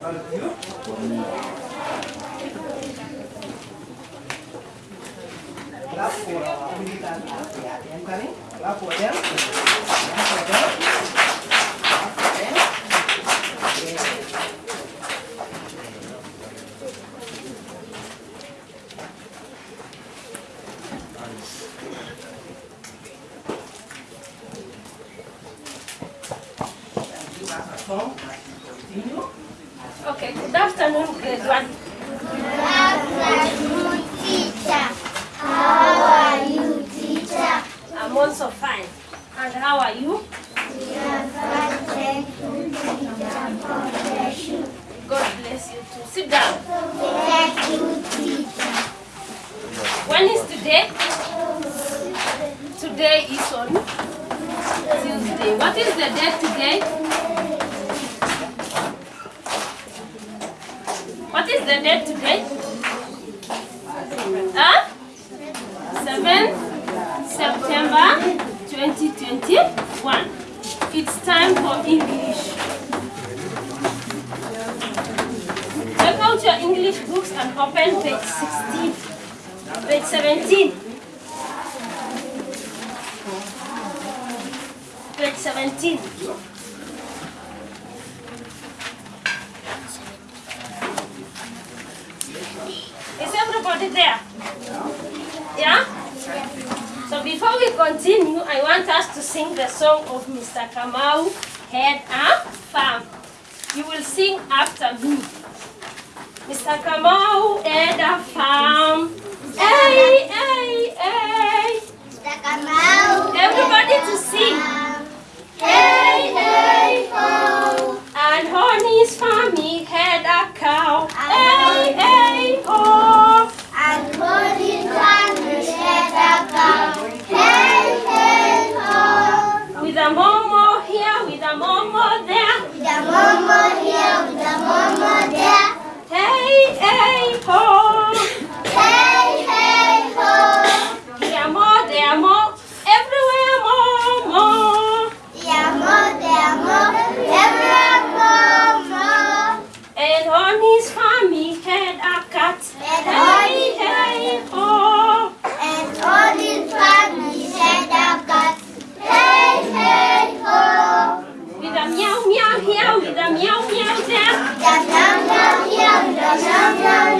Lapor, pura, la pura, la pura, lapor ya. Okay, good afternoon, grade one. afternoon, teacher. How are you, teacher? I'm also fine. And how are you? We are fine, thank you, teacher. God bless you. God bless you too. Sit down. Thank you, teacher. When is today? Today is on Tuesday. What is the date today? What is the date today? Huh? 7 September 2021. It's time for English. Take out your English books and open page 16. Page 17. Page 17. Is everybody there? Yeah? So before we continue, I want us to sing the song of Mr. Kamau, Head Up Farm. You will sing after me. Mr. Kamau, Head Up Farm. Hey, hey, hey. Here, the meow,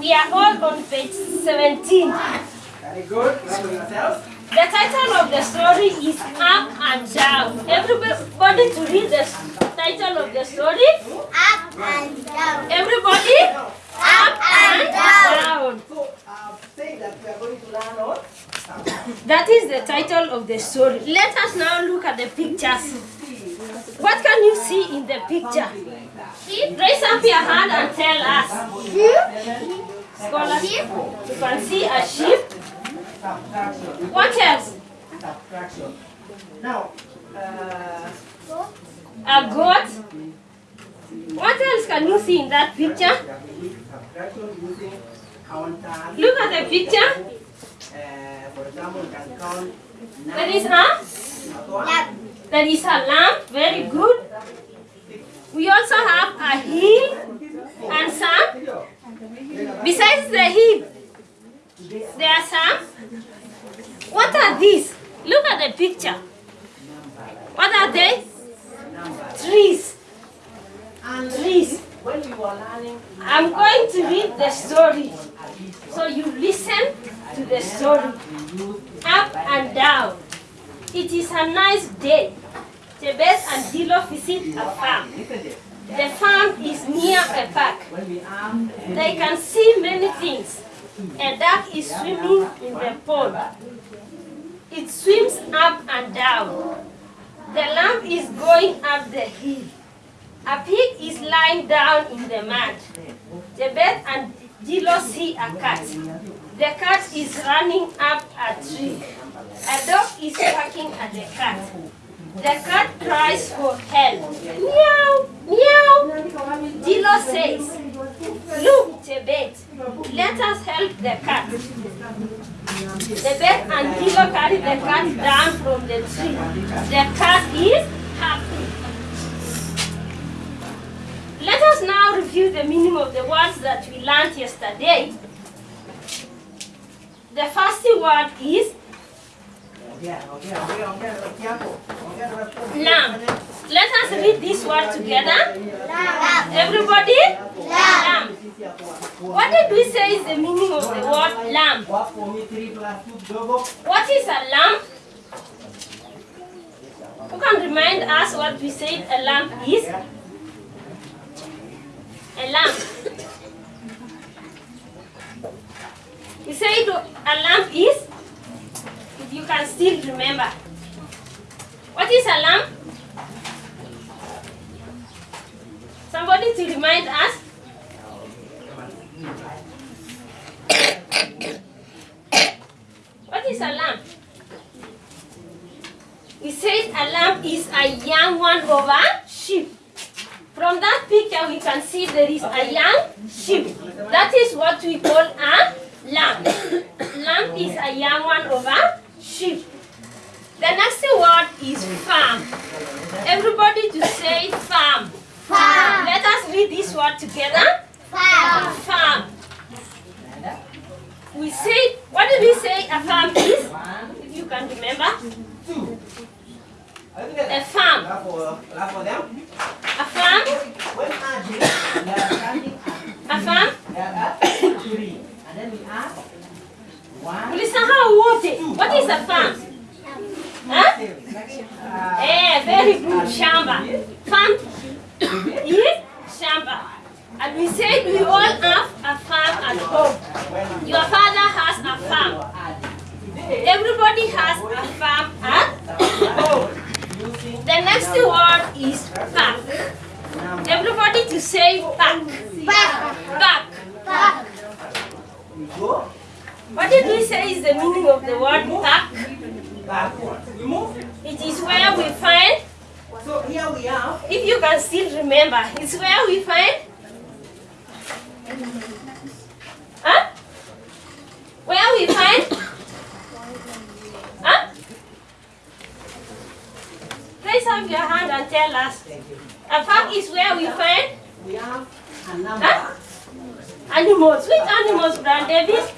we are all on page 17. Very good. Clap for yourself. The title of the story is Up and Down. Everybody to read the title of the story. Up and down. Everybody, Up and down. down. So, uh, say that we are going to learn on. That is the title of the story. Let us now look at the pictures. What can you see in the picture? Raise up your hand and tell us. Scholars, you can see a sheep. What else? Now, uh, A goat. What else can you see in that picture? Look at the picture. Uh, nine. is a Lap. there is a lamp. Very good. We also have a hill and some. Besides the hill, there are some. What are these? Look at the picture. What are they? Trees. And Trees. I'm going to read the story. So you listen to the story. Up and down. It is a nice day. Chebet and Dilo visit a farm. The farm is near a park. They can see many things. A duck is swimming in the pond. It swims up and down. The lamb is going up the hill. A pig is lying down in the mud. Chebet and Dilo see a cat. The cat is running up a tree. A dog is barking at the cat. The cat cries for help. Meow, meow. Dilo says, Look, Chebet, let us help the cat. Chebet and Dilo carry the cat down from the tree. The cat is happy. Let us now review the meaning of the words that we learned yesterday. The first word is yeah, okay, okay, okay, be careful. Okay, okay. Lamb. Let us read this word together. Lamb. Everybody? Lamb. What did we say is the meaning of the word lamb? What is a lamb? Who can remind us what we said a lamb is? A lamb. We said a lamb is, can still remember. What is a lamb? Somebody to remind us? What is a lamb? We said a lamb is a young one a sheep. From that picture, we can see there is a young sheep. That is what we call a lamb is a young one of a sheep. The next word is farm. Everybody to say farm. Farm. Let us read this word together. Farm. Farm. We say, what did we say a farm is? If you can remember. two. A farm. Laugh for, laugh. A farm. When adding, they are standing at, A farm. they are at three. And then we add one, Ulisahau wote. What is a farm? Huh? uh, Eh, very good. Shamba. Farm is shamba. And we said we all have a farm at home. Your father has a farm. Everybody has a farm at home. The next word is park. Everybody to say park. Park. Park. Park. We go What did we say is the meaning of the word park? backward. We move. It is where we find, So here we are. if you can still remember, it's where we find. Huh? Where we find? Huh? Raise up your hand and tell us. A park is where we find We have a number Huh? animals. Which animals, Brand Davis?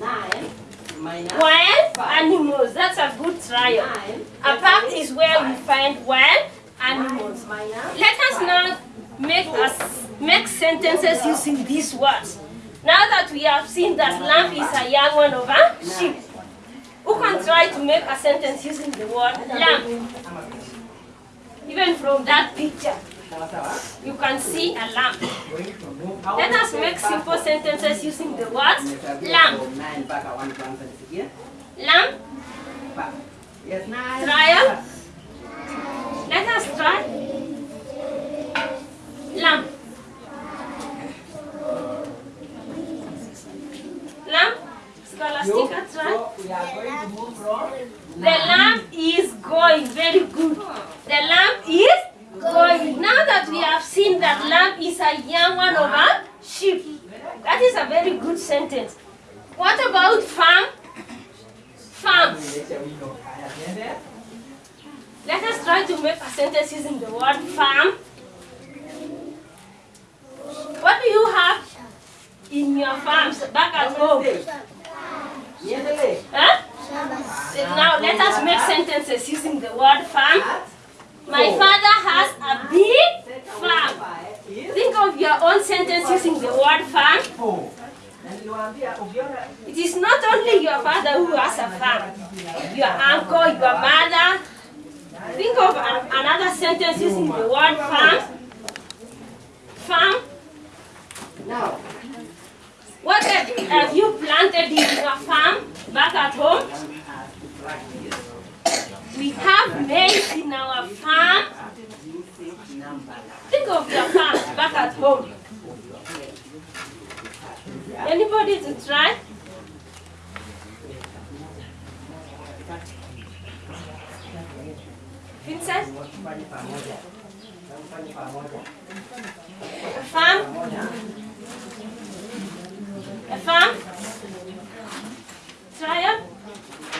nine minus Wild animals. That's a good trial. nine. A park is where we find wild animals. Let us now make us make sentences using these words. Now that we have seen that lamb is a young one of a sheep, who can try to make a sentence using the word lamb? Even from that picture, you can see a lamb. Let us make simple sentences using the words Nimesabia lamb. Lamb. Trial. let us try. Lamb. Lamb, Scholastica, The lamb is going. Very good. The lamb is going. Now that we have seen that lamb is a young one of a sheep, that is a very good sentence. What about farm? Farm. Let us try to make a sentence using the word farm. What do you have in your farms back at home? Huh? Now let us make sentences using the word farm. My father has a big farm. Think of your own sentence using the word farm. four. Na niliwaambia ukiona It is not only your father who has a farm. Your uncle, your mother. Think of an, another sentence using the word farm. Farm. now What have, have you planted in your farm back at home? We have maize in our farm. Think of your farm back at home. Anybody to try? Vincent, farm? A farm? Try it.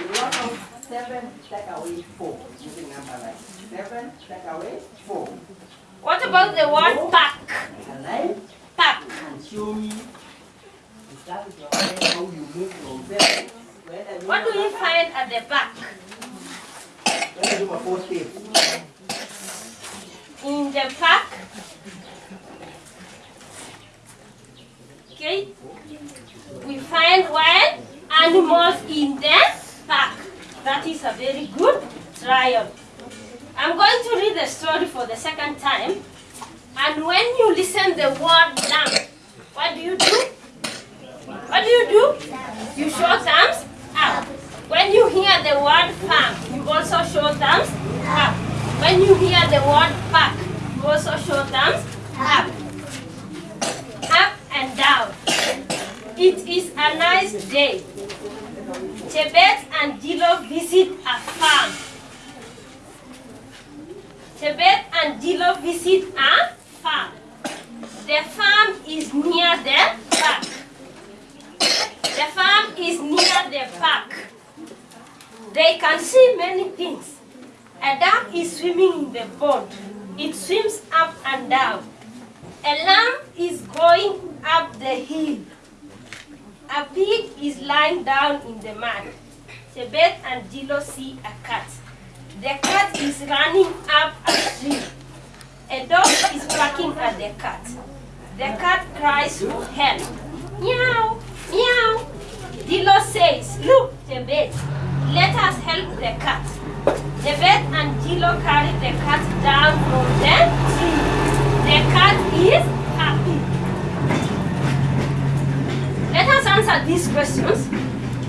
You want from seven take away four. Using number like seven take away four. What about the word pack? Alive Pack. and show me. That is how you move from seven. What do you find at the back? Whether you do a four step. In the pack? Okay. Find wild animals in the pack. That is a very good trial. I'm going to read the story for the second time. And when you listen the word lamb, what do you do? What do you do? You show thumbs up. When you hear the word farm, you also show thumbs up. When you hear the word park, you also show thumbs. Up and down. It is a nice day. Chebet and Dilo visit a farm. Chebet and Dilo visit a farm. The farm is near the park. The farm is near the park. They can see many things. A duck is swimming in the pond. It swims up and down. A lamb is going up the hill. A pig is lying down in the mud. Chebet and Dilo see a cat. The cat is running up a tree. A dog is barking at the cat. The cat cries for help. Meow, meow. Dilo says, look, Chebet, let us help the cat. Chebet and Dilo carry the cat down from the tree. The cat is happy. Let us answer these questions.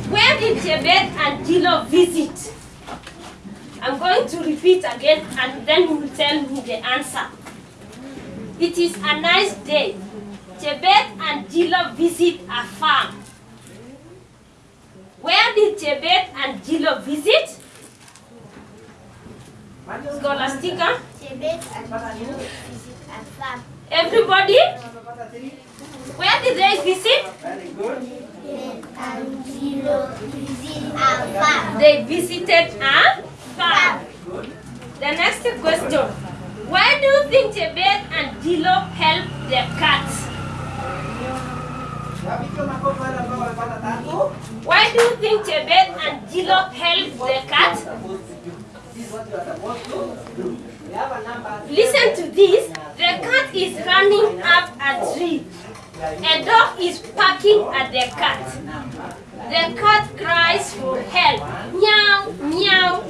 Where did Chebet and Dilo visit? I'm going to repeat again and then you will tell me the answer. It is a nice day. Chebet and Dilo visit a farm. Where did Chebet and Dilo visit? Scholastica, Chebet and Dilo visit a farm. everybody, where did they visit? They visited a farm. The next question. Why do you think Chebet and Dilo helped the cat? Wapigie makofi wale ambao wamepata tatu. Why do you think Chebet and Dilo helped the cat? Listen to this. The cat is running up a tree. A dog is barking at the cat. The cat cries for help. Meow, meow.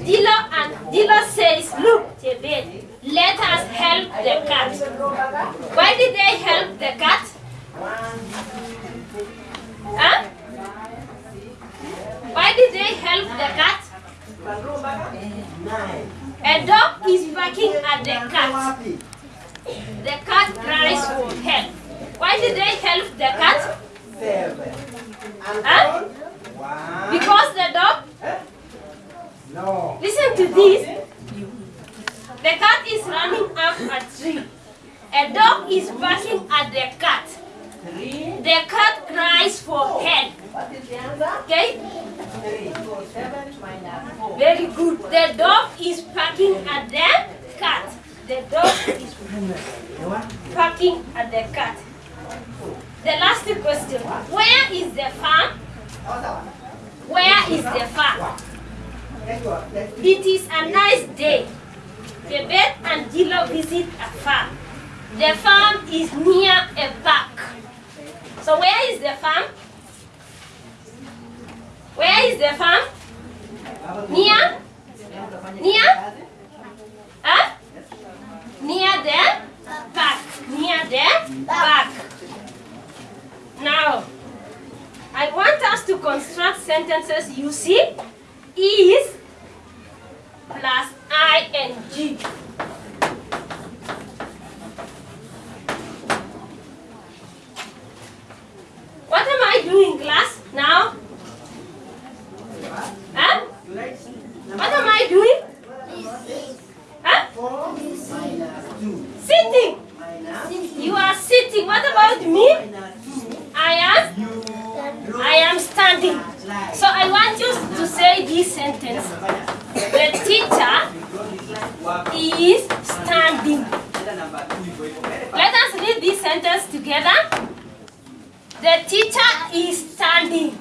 Dilo and Dilo says, look, Chebet, let us help the cat. Why did they help the cat? Huh? Why did they help the cat? A dog is barking at the cat. The cat cries for help. Why did they help the cat? Seven. Huh? One. Because the dog, No. listen to this. The cat is running up a tree. A dog is barking at the cat. The cat cries for help. What is the answer? Okay? Very good. The dog is barking at the cat. The dog is barking at the cat. The last question. Where is the farm? Where is the farm? It is a nice day. The Chebet and Dilo visit a farm. The farm is near a park. So where is the farm? Where is the farm? Near? Near? Huh? Near the park. Near the park. Now, I want us to construct sentences using is plus ing. What am I doing, class? Now? Huh? What am I doing? Huh? Sitting. You are sitting. What about me? I am I am standing. So I want you to say this sentence. The teacher is standing. Let us read this sentence together. The teacher is standing.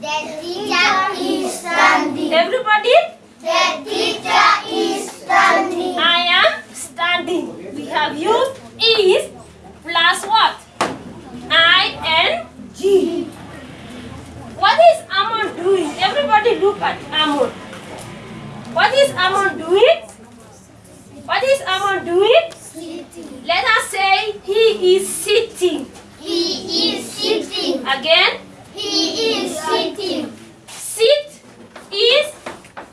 The teacher is standing. Everybody, The teacher is standing. I am standing. We have used is plus what? I N G. What is Amon doing? Everybody look at Amon. What is Amon doing? What is Amon doing? Let us say he is sitting. He is sitting. Again, He is sitting. sit is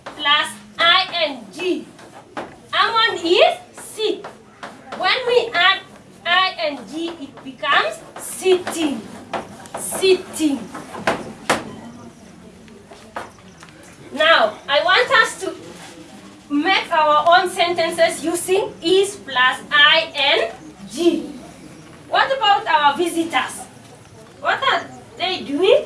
plus ing. Amon is sit. When we add ing, it becomes sitting. Sitting. Now, I want us to make our own sentences using is plus ing. What about our visitors? What are they doing?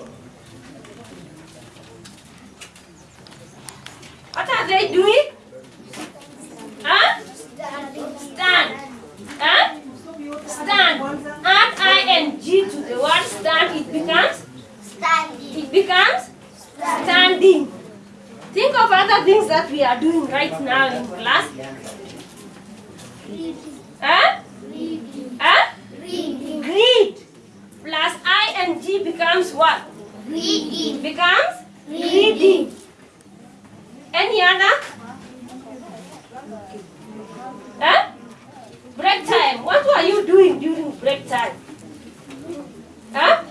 What are they doing? Huh? Stand. Huh? Stand. Add ing to the word stand, it becomes Standing. it becomes standing. Think of other things that we are doing right now in class. Huh? Huh? Reading. Read. Plus ing becomes what? Reading. Becomes reading. Any other? Huh? Break time. What were you doing during break time? Huh?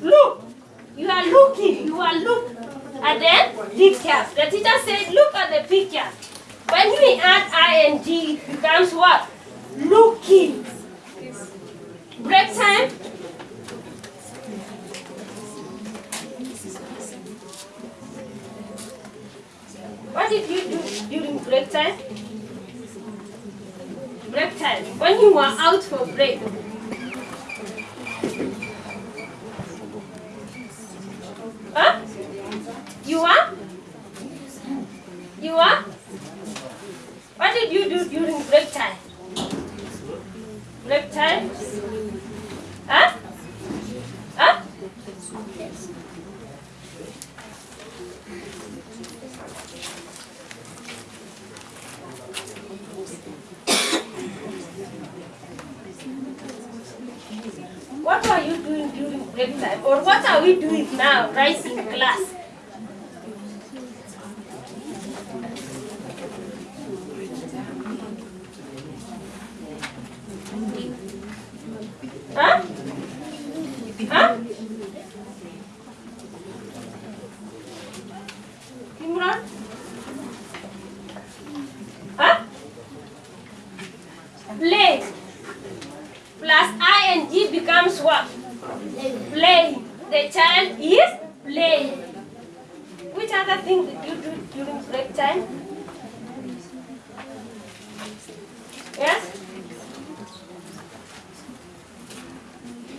Look. You are looking. You are look at then pictures. The teacher said, look at the pictures. When we add ing, it becomes what? Looking. Break time. What did you do during break time? Break time. When you were out for break. Huh? You are? You are? What did you do during break time? Break time? Huh? Huh? What are you doing during break time? Or what are we doing now, right in class? Huh? Huh? Imran? Huh? Play. Plus ing becomes what? Play. The child is playing. Which other thing did you do during break time? Yes?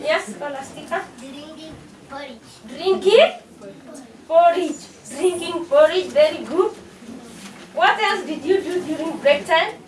Yes, Scholastica? Drinking porridge. Drinking porridge. Drinking porridge, very good. What else did you do during break time?